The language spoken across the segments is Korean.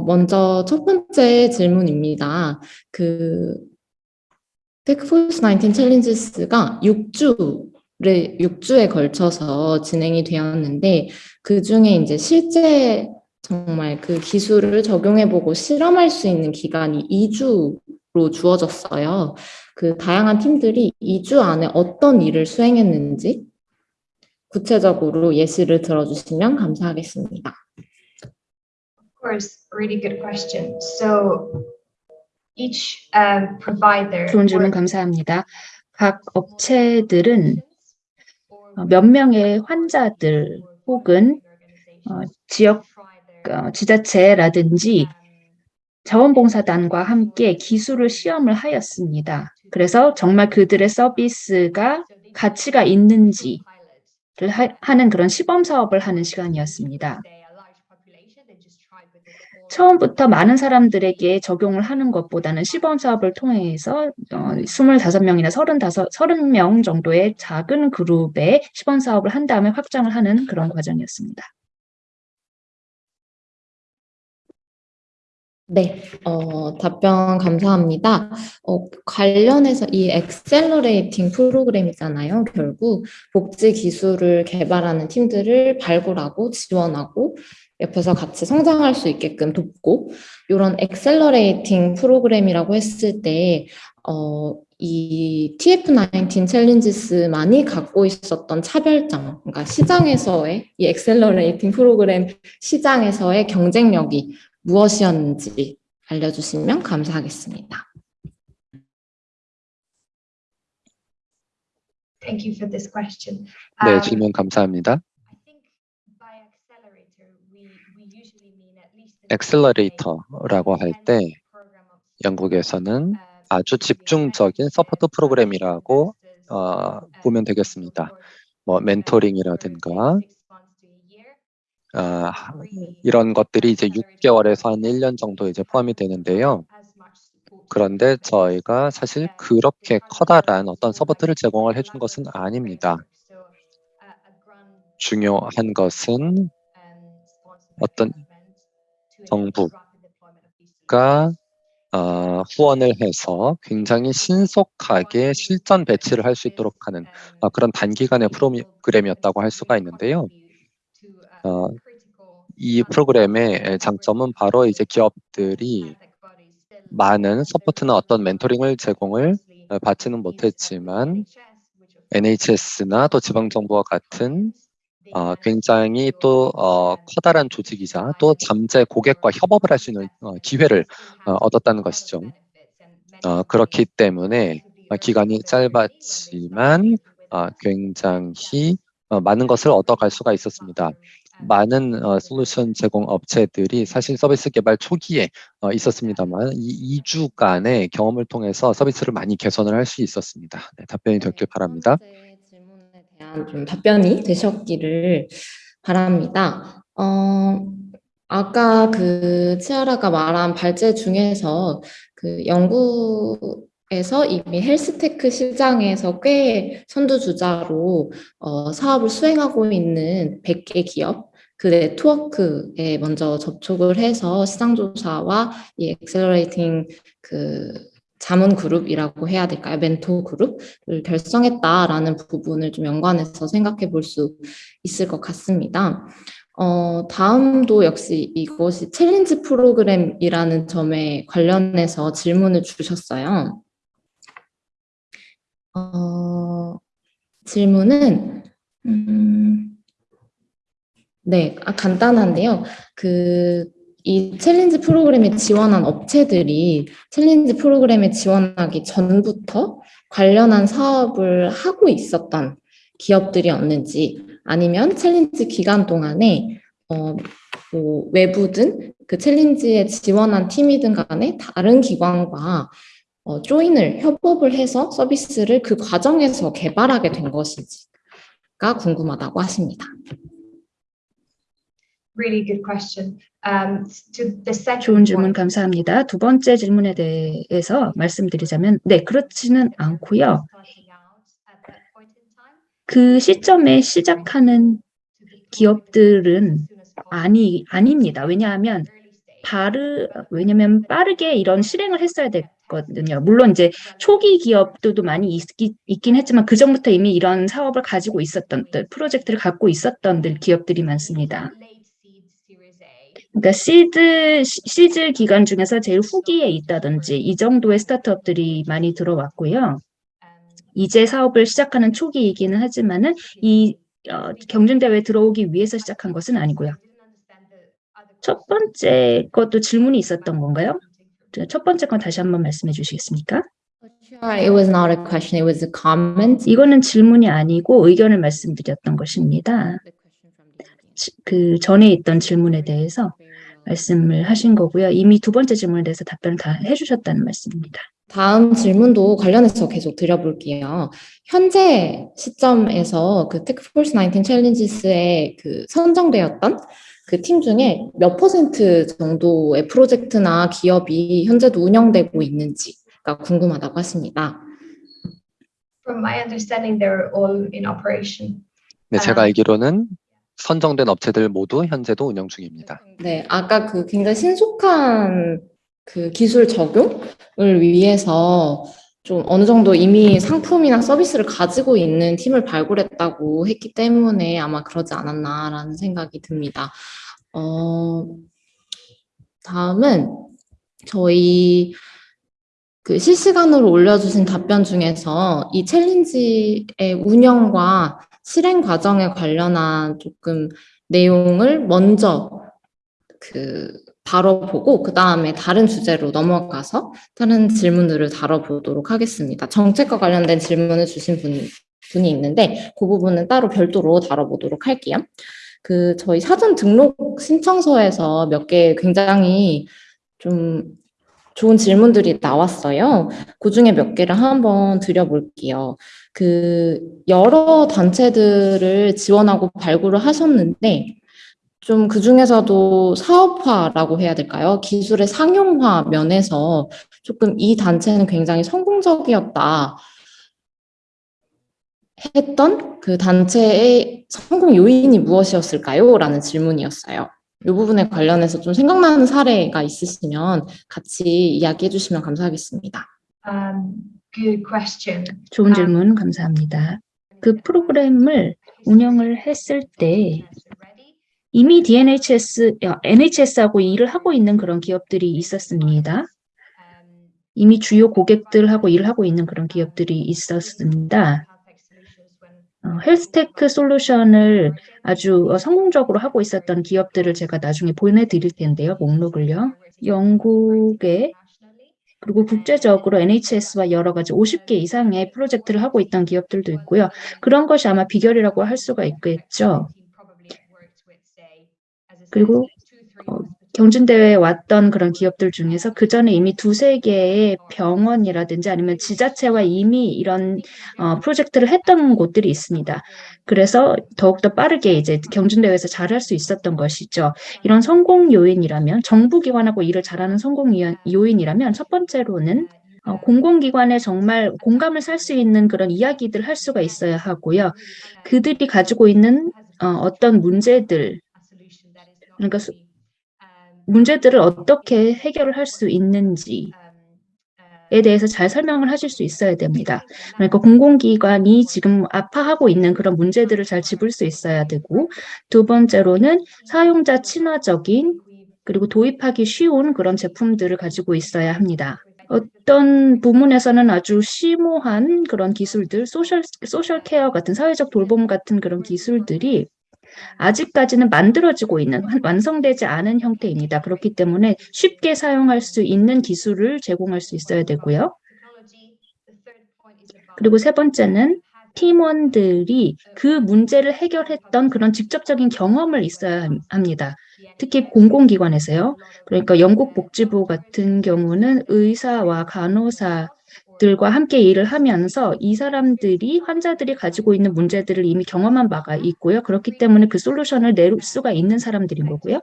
어, 먼저 첫 번째 질문입니다. 그 TechForce 19 Challenges가 6주를 6주에 걸쳐서 진행이 되었는데 그 중에 이제 실제 정말 그 기술을 적용해보고 실험할 수 있는 기간이 2주로 주어졌어요. 그 다양한 팀들이 2주 안에 어떤 일을 수행했는지 구체적으로 예시를 들어주시면 감사하겠습니다. Of course, really good question. So each um, provider 좋은 질문 감사합니다. 각 업체들은 어, 몇 명의 환자들 혹은 어, 지역 어, 지자체라든지 자원봉사단과 함께 기술을 시험을 하였습니다. 그래서 정말 그들의 서비스가 가치가 있는지를 하, 하는 그런 시범 사업을 하는 시간이었습니다. 처음부터 많은 사람들에게 적용을 하는 것보다는 시범 사업을 통해서 어, 25명이나 35, 30명 정도의 작은 그룹의 시범 사업을 한 다음에 확장을 하는 그런 과정이었습니다. 네, 어, 답변 감사합니다. 어, 관련해서 이 accelerating 프로그램이잖아요. 결국 복지 기술을 개발하는 팀들을 발굴하고 지원하고 옆에서 같이 성장할 수 있게끔 돕고 이런 accelerating 프로그램이라고 했을 때 어, 이 TF19 챌린지스만이 갖고 있었던 차별점, 그러니까 시장에서의 이 accelerating 프로그램 시장에서의 경쟁력이 무엇이었는지 알려주시면 감사하겠습니다. Thank you for this question. 네, Um, 질문 감사합니다. accelerator라고 할 때 영국에서는 uh, 아주 집중적인 support 프로그램이라고 어, 보면 되겠습니다. 뭐 멘토링이라든가 아, 이런 것들이 이제 6개월에서 한 1년 정도 이제 포함이 되는데요. 그런데 저희가 사실 그렇게 커다란 어떤 support를 제공을 해준 것은 아닙니다. 중요한 것은 어떤 정부가 어, 후원을 해서 굉장히 신속하게 실전 배치를 할 수 있도록 하는 어, 그런 단기간의 프로그램이었다고 할 수가 있는데요. 어, 이 프로그램의 장점은 바로 이제 기업들이 많은 support나 어떤 멘토링을 제공을 어, 받지는 못했지만 NHS나 또 지방정부와 같은 어, 굉장히 또 어, 커다란 조직이자 또 잠재 고객과 협업을 할 수 있는 어, 기회를 어, 얻었다는 것이죠. 어, 그렇기 때문에 어, 기간이 짧았지만 어, 굉장히 어, 많은 것을 얻어갈 수가 있었습니다. 많은 어, 솔루션 제공 업체들이 사실 서비스 개발 초기에 어, 있었습니다만 이 2주간의 경험을 통해서 서비스를 많이 개선을 할 수 있었습니다. 네, 답변이 됐길 바랍니다. 대한 좀 답변이 되셨기를 바랍니다. 어, 아까 그 치아라가 말한 발제 중에서 그 영국에서 이미 헬스테크 시장에서 꽤 선두주자로 어, 사업을 수행하고 있는 100개 기업 그 네트워크에 먼저 접촉을 해서 시장조사와 이 accelerating 그 자문 그룹이라고 해야 될까요? 멘토 그룹을 결성했다라는 부분을 좀 연관해서 생각해 볼 수 있을 것 같습니다. 어, 다음도 역시 이것이 챌린지 프로그램이라는 점에 관련해서 질문을 주셨어요. 어, 질문은 음, 네, 아, 간단한데요. 그, 이 챌린지 프로그램에 지원한 업체들이 챌린지 프로그램에 지원하기 전부터 관련한 사업을 하고 있었던 기업들이었는지 아니면 챌린지 기간 동안에 어, 뭐 외부든 그 챌린지에 지원한 팀이든 간에 다른 기관과 어, 조인을 협업을 해서 서비스를 그 과정에서 개발하게 된 것인지가 궁금하다고 하십니다. Really good question. Um, 좋은 질문 감사합니다. 두 번째 질문에 대해서 말씀드리자면 네, 그렇지는 않고요. 그 시점에 시작하는 기업들은 아니, 아닙니다. 왜냐하면 바르 왜냐면 빠르게 이런 실행을 했어야 됐거든요. 물론 이제 초기 기업들도 많이 있기, 있긴 했지만 그 전부터 이미 이런 사업을 가지고 있었던 들, 프로젝트를 갖고 있었던 들 기업들이 많습니다. 그러니까 시드 시- 시즈 기간 중에서 제일 후기에 있다든지 이 정도의 스타트업들이 많이 들어왔고요. 이제 사업을 시작하는 초기이기는 하지만은 이 어, 경쟁대회에 들어오기 위해서 시작한 것은 아니고요. 첫 번째 것도 질문이 있었던 건가요? 저- 첫 번째 건 다시 한번 말씀해 주시겠습니까? It was not a question, it was a comment. 이거는 질문이 아니고 의견을 말씀드렸던 것입니다. 지- 그 전에 있던 질문에 대해서 말씀을 하신 거고요. 이미 두 번째 질문에 대해서 답변을 다 해주셨다는 말씀입니다. 다음 질문도 관련해서 계속 드려볼게요. 현재 시점에서 그 테크포스 19 챌린지스에 그 선정되었던 그 팀 중에 몇 퍼센트 정도의 프로젝트나 기업이 현재도 운영되고 있는지가 궁금하다고 하십니다. From my understanding, they're all in operation. 네, 제가 아. 알기로는 선정된 업체들 모두 현재도 운영 중입니다. 네, 아까 그 굉장히 신속한 그 기술 적용을 위해서 좀 어느 정도 이미 상품이나 서비스를 가지고 있는 팀을 발굴했다고 했기 때문에 아마 그러지 않았나라는 생각이 듭니다. 어, 다음은 저희 그 실시간으로 올려주신 답변 중에서 이 챌린지의 운영과 실행 과정에 관련한 조금 내용을 먼저 그 다뤄보고 그 다음에 다른 주제로 넘어가서 다른 질문들을 다뤄보도록 하겠습니다. 정책과 관련된 질문을 주신 분, 분이 있는데 그 부분은 따로 별도로 다뤄보도록 할게요. 그 저희 사전 등록 신청서에서 몇 개 굉장히 좀 좋은 질문들이 나왔어요. 그 중에 몇 개를 한번 드려볼게요. 그 여러 단체들을 지원하고 발굴을 하셨는데 좀 그 중에서도 사업화라고 해야 될까요? 기술의 상용화 면에서 조금 이 단체는 굉장히 성공적이었다 했던 그 단체의 성공 요인이 무엇이었을까요? 라는 질문이었어요. 이 부분에 관련해서 좀 생각나는 사례가 있으시면 같이 이야기해 주시면 감사하겠습니다. Um, good question. 좋은 아. 질문 감사합니다. 그 프로그램을 운영을 했을 때 이미 DNHS, 어, NHS하고 일을 하고 있는 그런 기업들이 있었습니다. 이미 주요 고객들하고 일을 하고 있는 그런 기업들이 있었습니다. 어, 헬스테크 솔루션을 아주 어, 성공적으로 하고 있었던 기업들을 제가 나중에 보내드릴 텐데요. 목록을요. 영국에 그리고 국제적으로 NHS와 여러 가지 50개 이상의 프로젝트를 하고 있던 기업들도 있고요. 그런 것이 아마 비결이라고 할 수가 있겠죠. 그리고 어, 경진대회에 왔던 그런 기업들 중에서 그 전에 이미 두세 개의 병원이라든지 아니면 지자체와 이미 이런 어, 프로젝트를 했던 곳들이 있습니다. 그래서 더욱더 빠르게 이제 경진대회에서 잘할 수 있었던 것이죠. 이런 성공 요인이라면 정부기관하고 일을 잘하는 성공 요인- 요인이라면 첫 번째로는 어, 공공기관에 정말 공감을 살 수 있는 그런 이야기들을 할 수가 있어야 하고요. 그들이 가지고 있는 어, 어떤 문제들, 그러니까 수- 문제들을 어떻게 해결을 할 수 있는지 에 대해서 잘 설명을 하실 수 있어야 됩니다. 그러니까 공공기관이 지금 아파하고 있는 그런 문제들을 잘 짚을 수 있어야 되고, 두 번째로는 사용자 친화적인 그리고 도입하기 쉬운 그런 제품들을 가지고 있어야 합니다. 어떤 부문에서는 아주 심오한 그런 기술들, social, social care 같은 사회적 돌봄 같은 그런 기술들이 아직까지는 만들어지고 있는, 완- 완성되지 않은 형태입니다. 그렇기 때문에 쉽게 사용할 수 있는 기술을 제공할 수 있어야 되고요. 그리고 세 번째는 팀원들이 그 문제를 해결했던 그런 직접적인 경험을 있어야 함- 합니다. 특히 공공기관에서요. 그러니까 영국 복지부 같은 경우는 의사와 간호사 들과 함께 일을 하면서 이 사람들이 환자들이 가지고 있는 문제들을 이미 경험한 바가 있고요. 그렇기 때문에 그 솔루션을 낼 수가 있는 사람들인 거고요.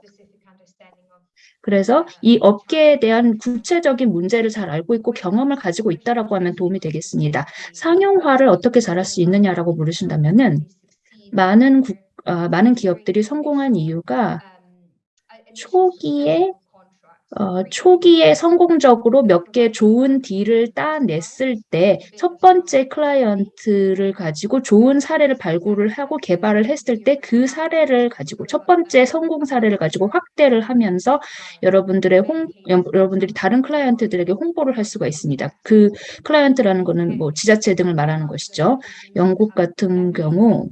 그래서 이 업계에 대한 구체적인 문제를 잘 알고 있고 경험을 가지고 있다라고 하면 도움이 되겠습니다. 상용화를 어떻게 잘할 수 있느냐라고 물으신다면은 많은 국, 아, 많은 기업들이 성공한 이유가 초기에 어, 초기에 성공적으로 몇 개 좋은 딜을 따냈을 때 첫 번째 클라이언트를 가지고 좋은 사례를 발굴을 하고 개발을 했을 때 그 사례를 가지고 첫 번째 성공 사례를 가지고 확대를 하면서 여러분들의 홍, 여- 여러분들이 다른 클라이언트들에게 홍보를 할 수가 있습니다. 그 클라이언트라는 거는 뭐 지자체 등을 말하는 것이죠. 영국 같은 경우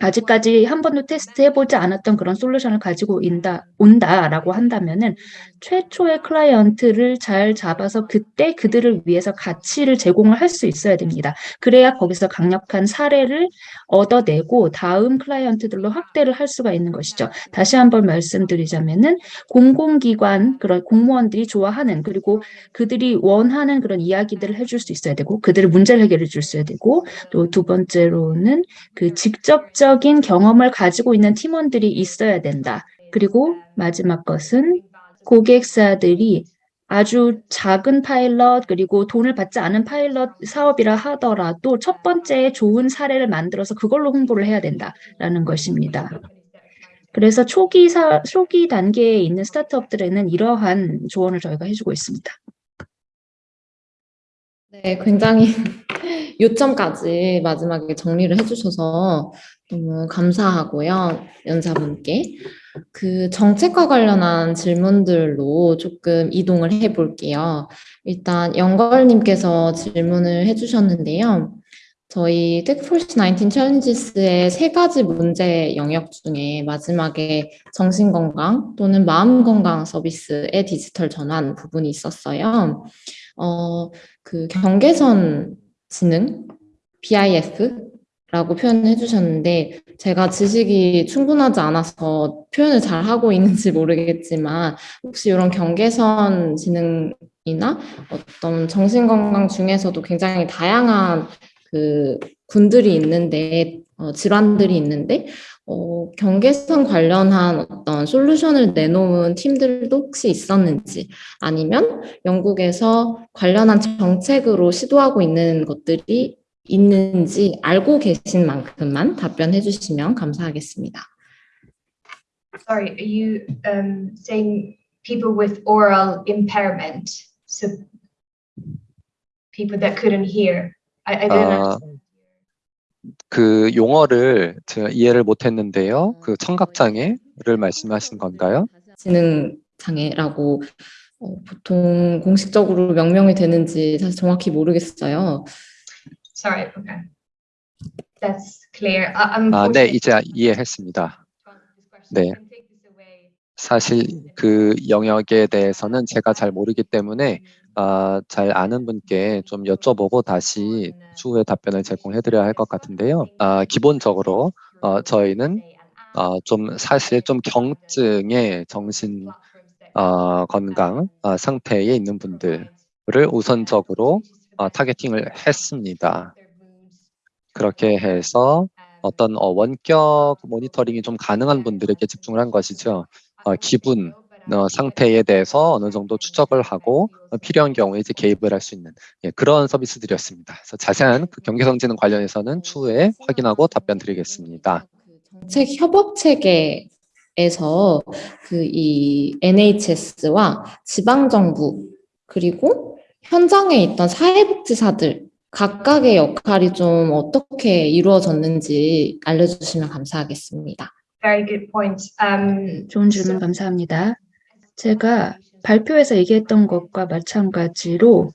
아직까지 한 번도 테스트해보지 않았던 그런 솔루션을 가지고 인다, 온다라고 한다면은 최초의 클라이언트를 잘 잡아서 그때 그들을 위해서 가치를 제공을 할 수 있어야 됩니다. 그래야 거기서 강력한 사례를 얻어내고 다음 클라이언트들로 확대를 할 수가 있는 것이죠. 다시 한번 말씀드리자면은 공공기관 그런 공무원들이 좋아하는 그리고 그들이 원하는 그런 이야기들을 해줄 수 있어야 되고 그들의 문제를 해결해 줄 수 있어야 되고 또 두 번째로는 그 직접적인 경험을 가지고 있는 팀원들이 있어야 된다. 그리고 마지막 것은 고객사들이 아주 작은 파일럿 그리고 돈을 받지 않은 파일럿 사업이라 하더라도 첫 번째 좋은 사례를 만들어서 그걸로 홍보를 해야 된다라는 것입니다. 그래서 초기 사, 초기 단계에 있는 스타트업들에는 이러한 조언을 저희가 해주고 있습니다. 네, 굉장히 요점까지 마지막에 정리를 해주셔서 너무 감사하고요. 연사분께. 그 정책과 관련한 질문들로 조금 이동을 해볼게요. 일단 영걸님께서 질문을 해주셨는데요. 저희 텍폴시 19 챌린지스의 세 가지 문제 영역 중에 마지막에 정신건강 또는 마음건강 서비스의 디지털 전환 부분이 있었어요. 어, 그 경계선 지능, BIF 라고 표현해 주셨는데 제가 지식이 충분하지 않아서 표현을 잘 하고 있는지 모르겠지만 혹시 이런 경계선 지능이나 어떤 정신건강 중에서도 굉장히 다양한 그 군들이 있는데 어, 질환들이 있는데 어, 경계선 관련한 어떤 솔루션을 내놓은 팀들도 혹시 있었는지 아니면 영국에서 관련한 정책으로 시도하고 있는 것들이 있는지 알고 계신 만큼만 답변해 주시면 감사하겠습니다. Sorry, are you um, saying people with oral impairment? So people that couldn't hear? I, I didn't 아, understand. 그 용어를 제가 이해를 못했는데요. 그 청각장애를 말씀하신 건가요? 지능 장애라고 어, 보통 공식적으로 명명이 되는지 사실 정확히 모르겠어요. Sorry, okay. That's clear. I'm 아, 네, 이제 이해했습니다. 네. Away. 사실 그 영역에 대해서는 제가 잘 모르기 때문에 아, 잘 아는 분께 좀 여쭤보고 다시 추후에 답변을 제공해 드려야 할 것 같은데요. 아, 기본적으로 어, 저희는 어, 좀 사실 좀 경증의 정신 어, 건강 어, 상태에 있는 분들을 우선적으로 어, 타겟팅을 했습니다. 그렇게 해서 어떤 어, 원격 모니터링이 좀 가능한 분들에게 집중을 한 것이죠. 어, 기분 어, 상태에 대해서 어느 정도 추적을 하고 어, 필요한 경우에 이제 개입을 할 수 있는 예, 그런 서비스들이었습니다. 그래서 자세한 그 경계선지능 관련해서는 추후에 확인하고 답변 드리겠습니다. 정책 협업 체계 에서 그 이 NHS와 지방 정부 그리고 현장에 있던 사회복지사들 각각의 역할이 좀 어떻게 이루어졌는지 알려주시면 감사하겠습니다. Very good point. Um, 좋은 질문 감사합니다. 제가 발표에서 얘기했던 것과 마찬가지로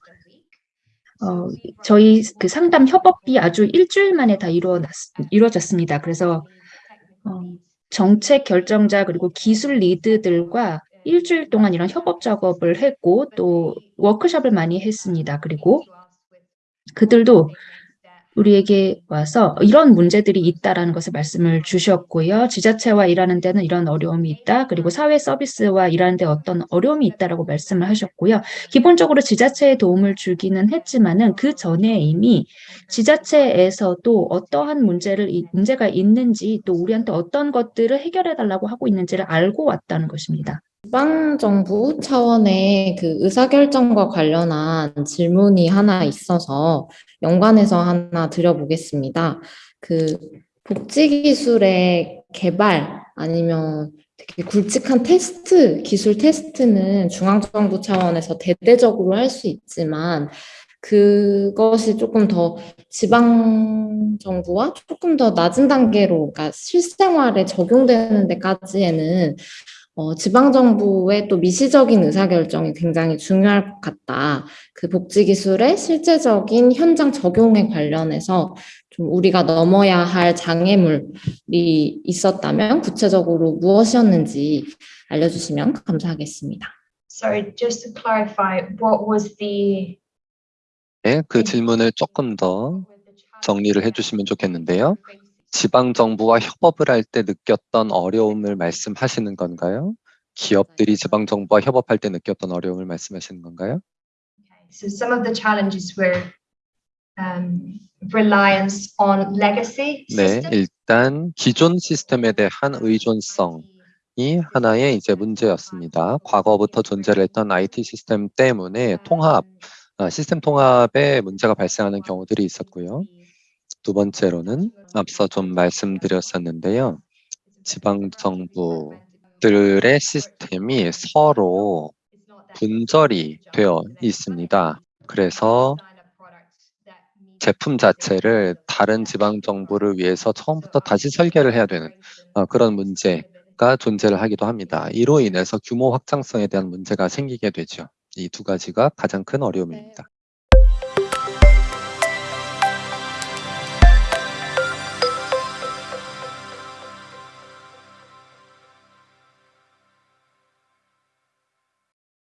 어, 저희 그 상담 협업이 아주 일주일 만에 다 이루어났, 이루어졌습니다. 그래서 어, 정책 결정자 그리고 기술 리드들과 일주일 동안 이런 협업 작업을 했고 또 워크숍을 많이 했습니다. 그리고 그들도 우리에게 와서 이런 문제들이 있다라는 것을 말씀을 주셨고요. 지자체와 일하는 데는 이런 어려움이 있다. 그리고 사회 서비스와 일하는 데 어떤 어려움이 있다라고 말씀을 하셨고요. 기본적으로 지자체에 도움을 주기는 했지만은 그 전에 이미 지자체에서도 어떠한 문제를 이- 문제가 있는지 또 우리한테 어떤 것들을 해결해 달라고 하고 있는지를 알고 왔다는 것입니다. 지방 정부 차원의 그 의사결정과 관련한 질문이 하나 있어서 연관해서 하나 드려보겠습니다. 그 복지기술의 개발 아니면 되게 굵직한 테스트, 기술 테스트는 중앙정부 차원에서 대대적으로 할 수 있지만 그것이 조금 더 지방 정부와 조금 더 낮은 단계로, 그러니까 실생활에 적용되는 데까지에는 어, 지방 정부의 또 미시적인 의사결정이 굉장히 중요할 것 같다. 그 복지 기술의 실제적인 현장 적용에 관련해서 좀 우리가 넘어야 할 장애물이 있었다면 구체적으로 무엇이었는지 알려주시면 감사하겠습니다. Sorry, just to clarify, what was the 네, 그 질문을 조금 더 정리를 해주시면 좋겠는데요. 지방 정부와 협업을 할 때 느꼈던 어려움을 말씀하시는 건가요? 기업들이 지방 정부와 협업할 때 느꼈던 어려움을 말씀하시는 건가요? So some of the challenges were um, reliance on legacy 네. 일단 기존 시스템에 대한 의존성이 하나의 이제 문제였습니다. 과거부터 존재를 했던 IT 시스템 때문에 통합, 아, 시스템 통합에 문제가 발생하는 경우들이 있었고요. 두 번째로는 앞서 좀 말씀드렸었는데요. 지방 정부들의 시스템이 서로 분절이 되어 있습니다. 그래서 제품 자체를 다른 지방 정부를 위해서 처음부터 다시 설계를 해야 되는 어, 그런 문제가 존재를 하기도 합니다. 이로 인해서 규모 확장성에 대한 문제가 생기게 되죠. 이 두 가지가 가장 큰 어려움입니다.